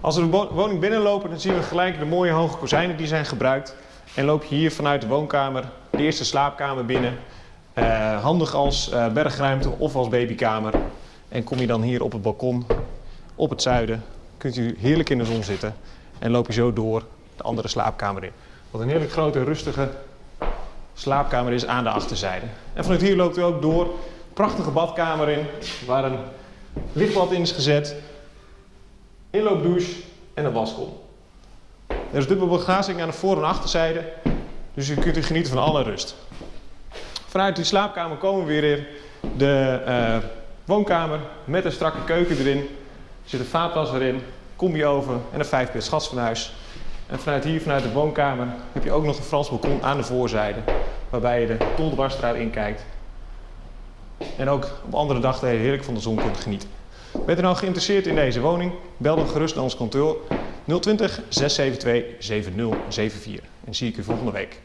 Als we de wo- woning binnenlopen, dan zien we gelijk de mooie hoge kozijnen die zijn gebruikt. En loop je hier vanuit de woonkamer de eerste slaapkamer binnen. Eh, handig als eh, bergruimte of als babykamer. En kom je dan hier op het balkon op het zuiden, kunt u heerlijk in de zon zitten. En loop je zo door de andere slaapkamer in. Wat een heerlijk grote, rustige slaapkamer is aan de achterzijde. En vanuit hier loopt u ook door. Prachtige badkamer in, waar een lichtbad in is gezet. Inloopdouche en een waskom. Er is dubbele begrazing aan de voor- en achterzijde. Dus u kunt genieten van alle rust. Vanuit die slaapkamer komen we weer in de eh, woonkamer met een strakke keuken erin. Er zit een vaatwas erin, combi-oven en een vijfpit schasfornuis. En vanuit hier, vanuit de woonkamer, heb je ook nog een Frans balkon aan de voorzijde. Waarbij je de Toldebarstraat inkijkt. En ook op andere dagdelen heerlijk van de zon kunt genieten. Bent u nou geïnteresseerd in deze woning? Bel dan gerust naar ons kantoor 020 672 7074. En zie ik u volgende week.